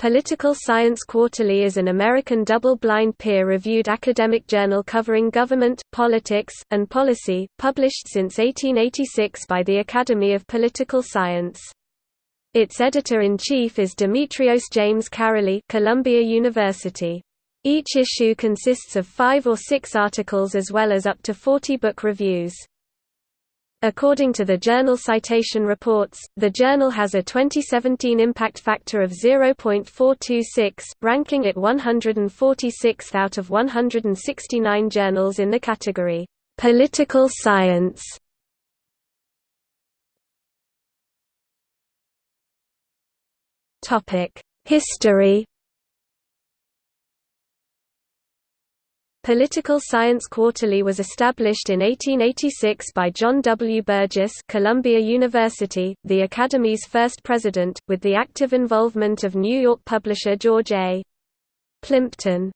Political Science Quarterly is an American double-blind peer-reviewed academic journal covering government, politics, and policy, published since 1886 by the Academy of Political Science. Its editor-in-chief is Demetrios James Caraley Columbia University. Each issue consists of five or six articles as well as up to 40 book reviews. According to the Journal Citation Reports, the journal has a 2017 impact factor of 0.426, ranking it 146th out of 169 journals in the category, "'Political Science". History Political Science Quarterly was established in 1886 by John W. Burgess Columbia University, the Academy's first president, with the active involvement of New York publisher George A. Plimpton.